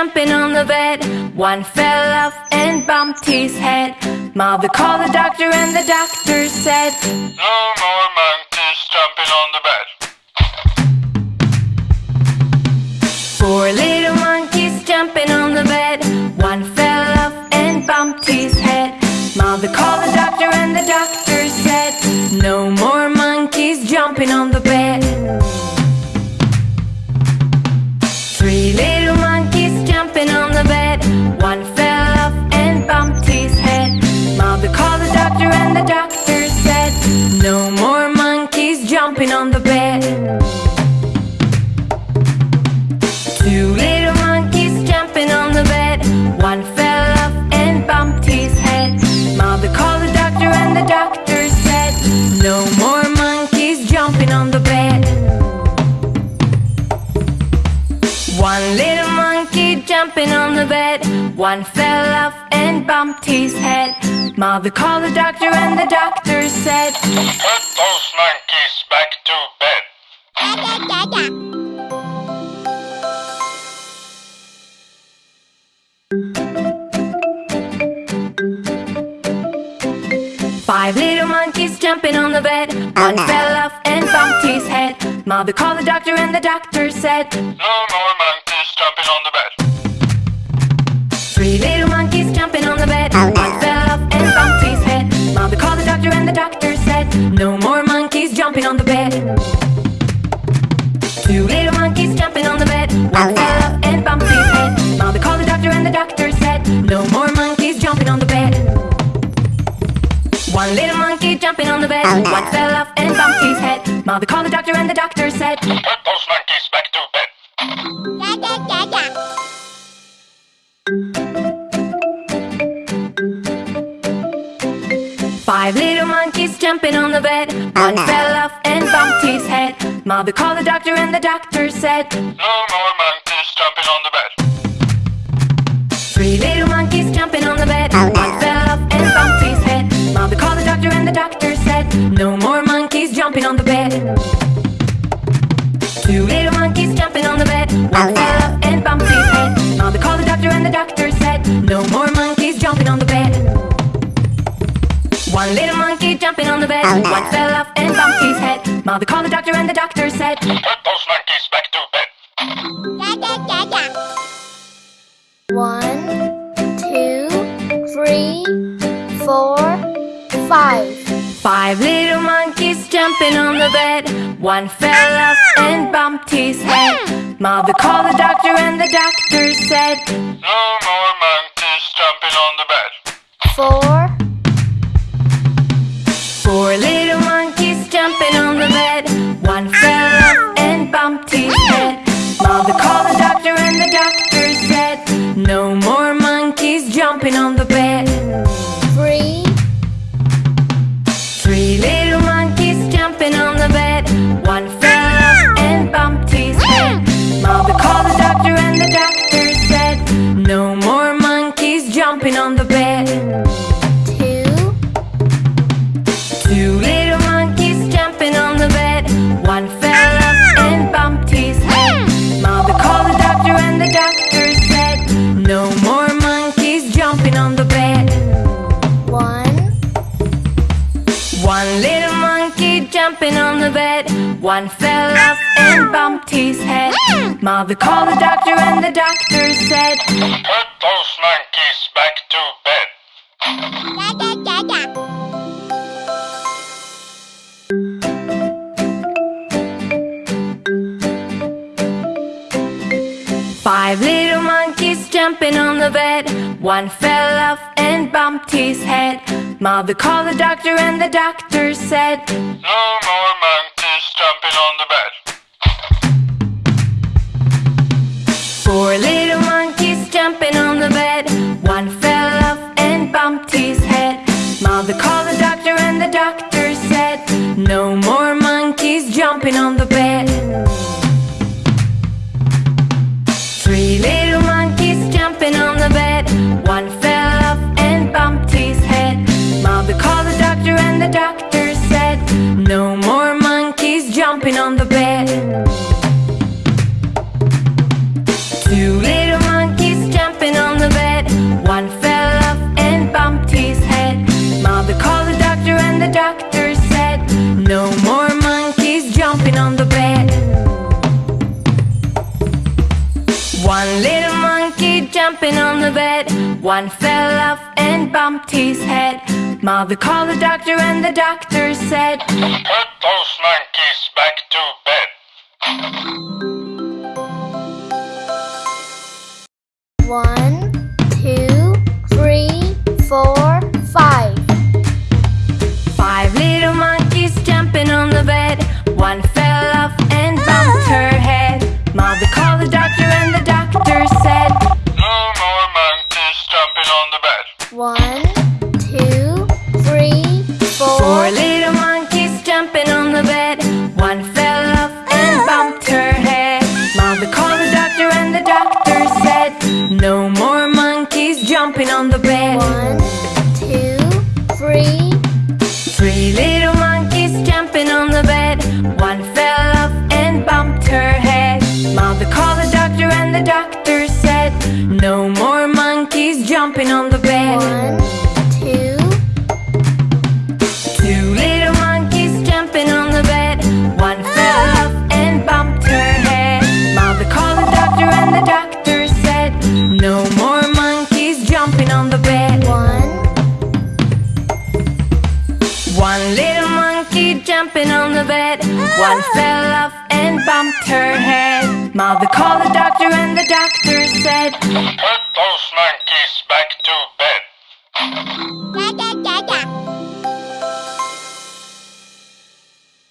jumping on the bed. One fell off and bumped his head. Mother called the doctor and the doctor said, No more monkeys jumping on the bed. Four little monkeys jumping on the bed. One fell off and bumped his head. Mother called the doctor and the doctor jumping on the bed. Two little monkeys jumping on the bed. One fell off and bumped his head. Mother called the doctor and the doctor said, No more monkeys jumping on the bed. One little monkey jumping on the bed. One fell off and bumped his head. Mother called the doctor and the doctor said, those monkeys back to bed. Five little monkeys jumping on the bed. Oh, One fell off and bumped his head. Mother called the doctor and the doctor said, No more monkeys jumping on the bed. Three little monkeys jumping on jumping on the bed. One fell off and bumped his head. Mother called the doctor and the doctor said, Put those monkeys back to bed. Five little monkeys jumping on the bed. Oh, One fell off and bumped his head. Mother called the doctor and the doctor said, No more monkeys jumping on the Two little monkeys jumping on the bed. One fell off and bumped his head. Mother called the doctor and the doctor said, No more monkeys jumping on the bed. One little monkey jumping on the bed. Oh, One fell off and bumped his head. Mother called the doctor and the doctor said, Put those monkeys back to bed. One, two, three, four, five. Five little monkeys jumping on the bed. One fell off and bumped his head. Mother called the doctor and the doctor said, No more monkeys jumping on the bed. Four, One fell off and bumped his head. Mother called the doctor and the doctor said, No more monkeys jumping Five little monkeys jumping on the bed. One fell off and bumped his head. Mother called the doctor and the doctor said, No more monkeys jumping on the bed. jumping on the bed. Two little monkeys jumping on the bed. One fell off and bumped his head. Mother called the doctor and the doctor said No more monkeys jumping on the bed. One little monkey jumping on the bed. One fell off and bumped his head. Put those monkeys back to bed. One, two, three, four, five. Five little monkeys jumping on the bed. One fell off and bumped her head. Mother called the doctor, and the doctor said, No more monkeys jumping on the bed. One, No more monkeys jumping on the bed. One, two, three, Three little monkeys jumping on the bed. One fell off and bumped her head. Mother called the doctor, and the doctor said, No more monkeys jumping on the bed. one, bumped her head. Mother called the doctor and the doctor said, Put those monkeys back to bed.